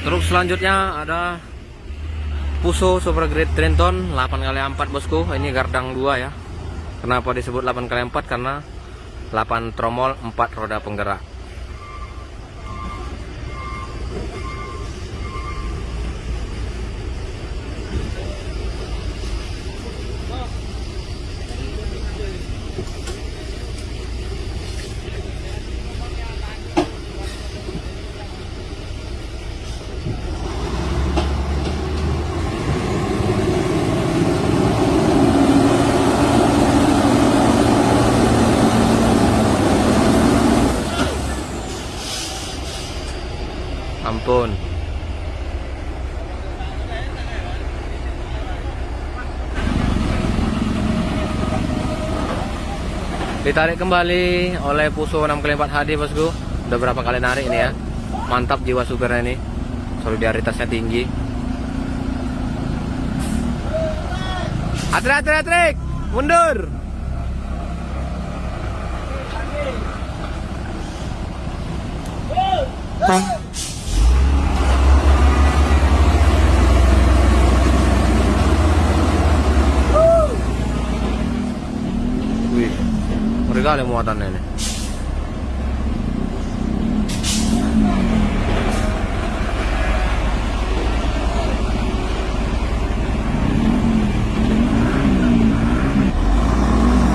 Truk selanjutnya ada Puso Super Grade Trenton 8x4 bosku. Ini gardang 2 ya. Kenapa disebut 8x4? Karena 8 tromol 4 roda penggerak. Ditarik kembali oleh Puso 6x4 HD bosku. Udah berapa kali narik ini ya. Mantap jiwa supirnya ini. Solidaritasnya tinggi. Atrik, atrik, atrik. Mundur. Wih, ngeri kali muatannya ini.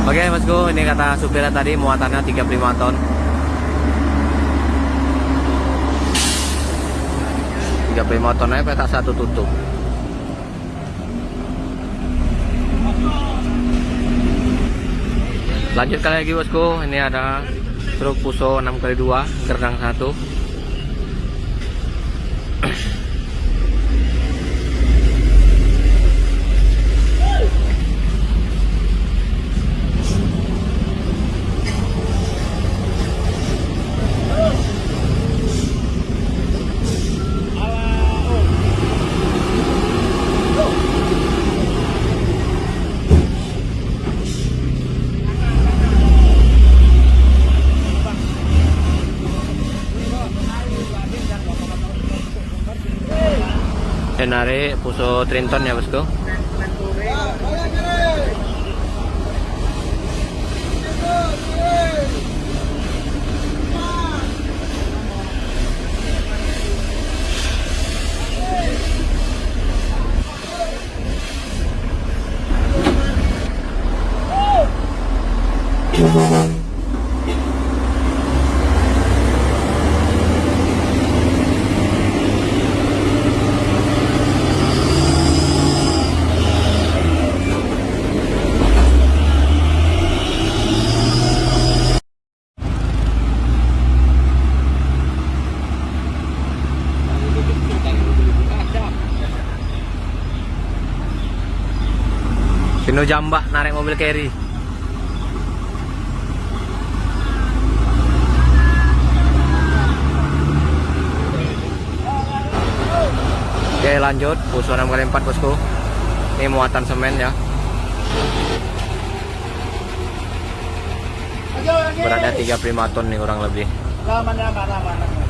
Oke bosku, ini kata supirnya tadi muatannya 35 ton. 35 ton aja petak satu tutup. Lanjutkan lagi bosku, ini ada truk Puso 6 kali 2 gerbang 1. Denari Puso Trinton ya bosku. Pino Jambak narik mobil carry. Oke lanjut. Puso 6 kali 4 bosku. Ini muatan semen ya. Beratnya 35 ton nih kurang lebih. Kiri,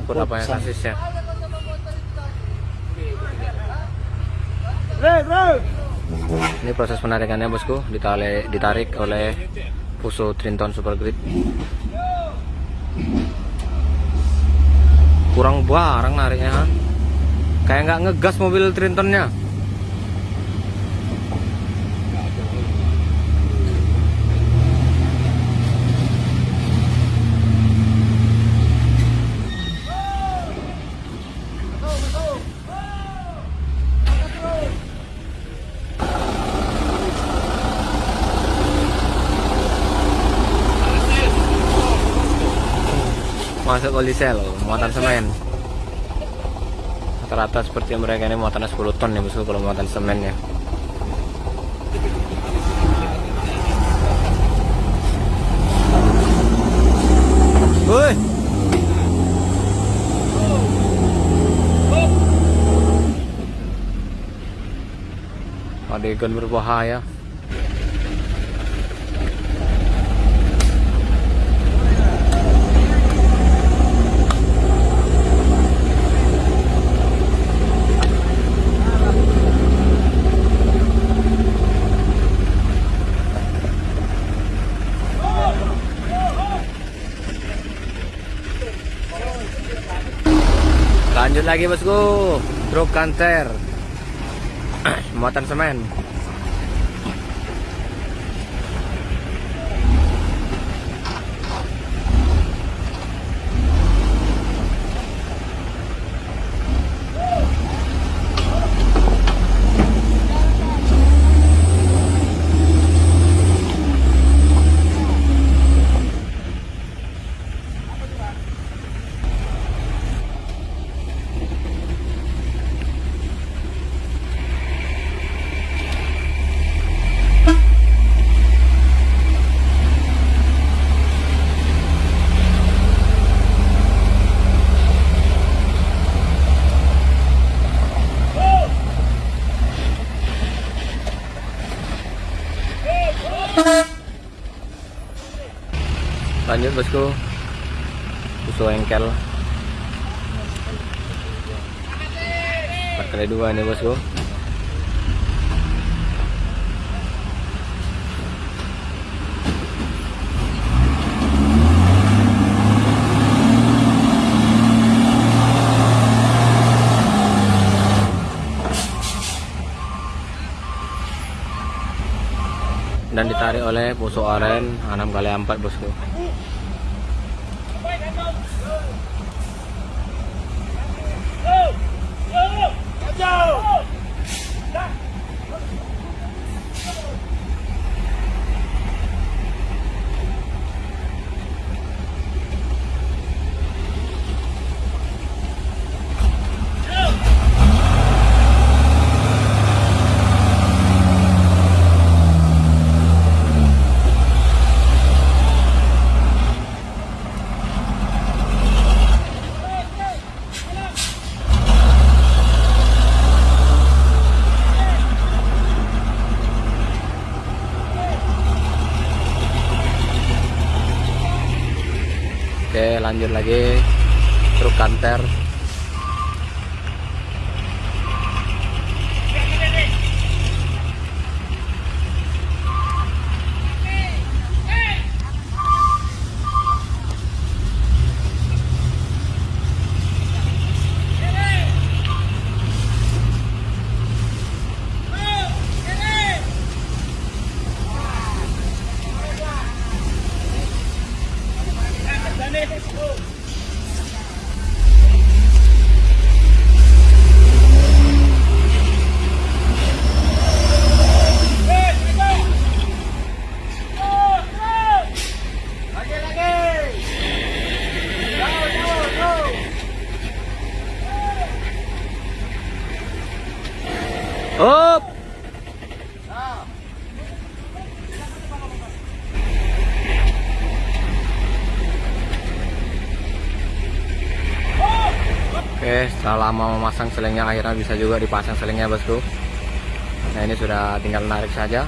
Sa sangkut apa yang kasisnya Rek, rek. Ini proses penarikannya bosku ditali, Ditarik oleh Puso Trinton Super Grip Kurang bareng nariknya? Kayak nggak ngegas mobil Trintonnya masuk kolisel muatan semen rata-rata seperti mereka ini muatannya 10 ton ya bosku kalau muatan semen ya Woi. Adegan berbahaya. Lanjut lagi bosku, truk kanter, muatan semen. Lanjut bosku, susu engkel. Empat kali dua nih bosku. Dan ditarik oleh puso aren 6 kali 4 bosku Oke lanjut lagi truk kanter Lagi Oke, setelah lama memasang selengnya akhirnya bisa juga dipasang selengnya bosku. Nah ini sudah tinggal narik saja.